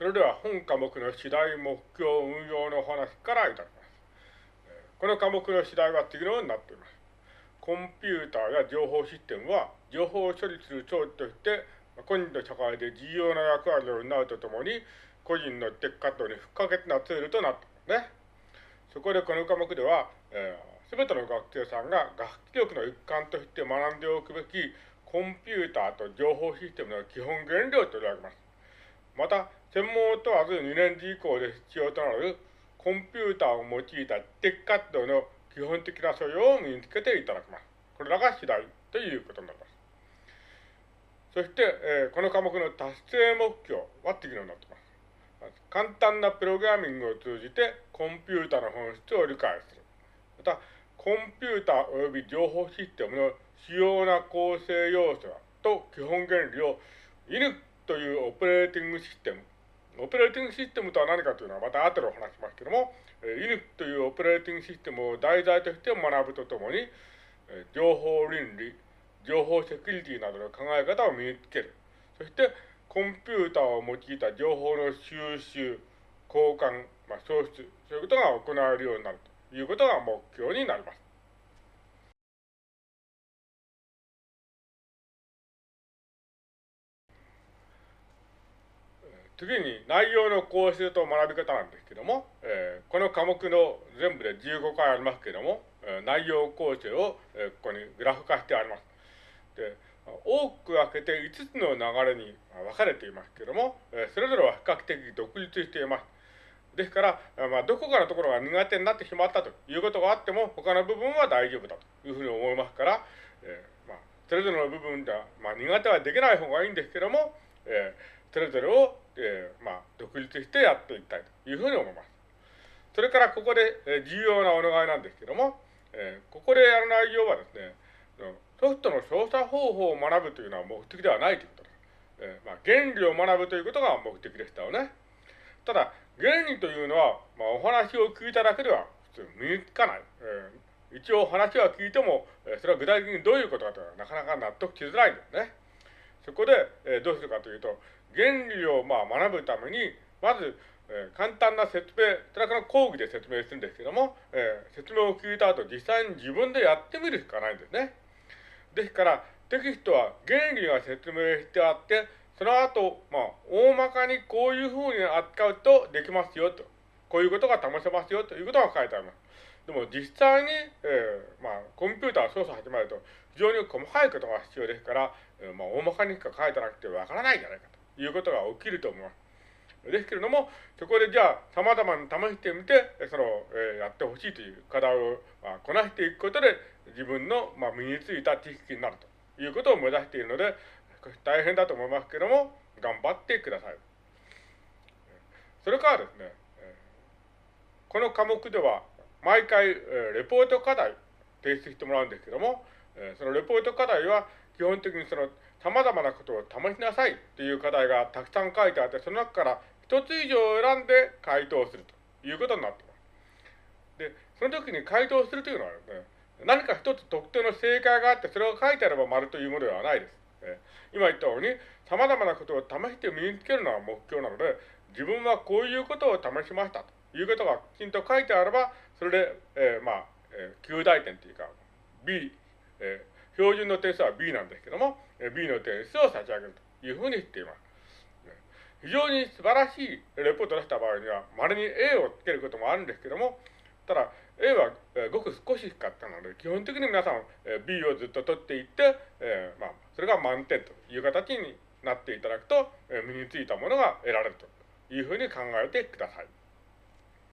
それでは本科目の次第目標運用の話からいただきます。この科目の次第は次のようになっています。コンピューターや情報システムは情報を処理する装置として個人の社会で重要な役割を担うとともに個人のテック活動に不可欠なツールとなっていますね。そこでこの科目では、えー、全ての学生さんが学習力の一環として学んでおくべきコンピューターと情報システムの基本原理を取り上げます。また、専門を問わず2年次以降で必要となるコンピューターを用いたテック活動の基本的な素養を身につけていただきます。これらが次第ということになります。そして、えー、この科目の達成目標は次のようになっています。簡単なプログラミングを通じてコンピュータの本質を理解する。また、コンピューター及び情報システムの主要な構成要素と基本原理を INC というオペレーティングシステムオペレーティングシステムとは何かというのはまた後でお話しますけども、イヌというオペレーティングシステムを題材として学ぶとともに、情報倫理、情報セキュリティなどの考え方を身につける。そして、コンピューターを用いた情報の収集、交換、まあ、創出、そういうことが行われるようになるということが目標になります。次に内容の構成と学び方なんですけども、えー、この科目の全部で15回ありますけども、えー、内容構成を、えー、ここにグラフ化してあります。で多く分けて5つの流れに分かれていますけども、えー、それぞれは比較的独立しています。ですから、まあ、どこかのところが苦手になってしまったということがあっても、他の部分は大丈夫だというふうに思いますから、えーまあ、それぞれの部分では、まあ、苦手はできない方がいいんですけども、えーそれぞれを、えー、まあ、独立してやっていきたいというふうに思います。それからここで、え、重要なお願いなんですけども、えー、ここでやる内容はですね、ソフトの操作方法を学ぶというのは目的ではないということです。えー、まあ、原理を学ぶということが目的でしたよね。ただ、原理というのは、まあ、お話を聞いただけでは普通身につかない。えー、一応話は聞いても、えそれは具体的にどういうことかというのはなかなか納得しづらいんですね。そこで、えどうするかというと、原理をまあ学ぶために、まず、えー、簡単な説明、それから講義で説明するんですけども、えー、説明を聞いた後、実際に自分でやってみるしかないんですね。ですから、テキストは原理が説明してあって、その後、まあ、大まかにこういうふうに扱うとできますよと。こういうことが試せますよということが書いてあります。でも実際に、えー、まあ、コンピューター操作始まると非常に細かいことが必要ですから、えー、まあ、大まかにしか書いてなくてわからないんじゃないかと。いうことが起きると思います。ですけれども、そこでじゃあ、様々に試してみて、その、えー、やってほしいという課題を、まあ、こなしていくことで、自分の、まあ、身についた知識になるということを目指しているので、少し大変だと思いますけれども、頑張ってください。それからですね、この科目では、毎回、レポート課題提出してもらうんですけども、そのレポート課題は、基本的にその、様々なことを試しなさいっていう課題がたくさん書いてあって、その中から一つ以上を選んで回答するということになっています。で、その時に回答するというのはですね、何か一つ特定の正解があって、それが書いてあれば丸というものではないです。今言ったように、様々なことを試して身につけるのが目標なので、自分はこういうことを試しましたということがきちんと書いてあれば、それで、えー、まあ、えー、9大点というか、B、えー、標準の点数は B なんですけども、B の点数を差し上げるというふうにしています。非常に素晴らしいレポートを出した場合には、稀に A をつけることもあるんですけども、ただ、A はごく少ししかったので、基本的に皆さん B をずっと取っていって、えー、まあ、それが満点という形になっていただくと、身についたものが得られるというふうに考えてください。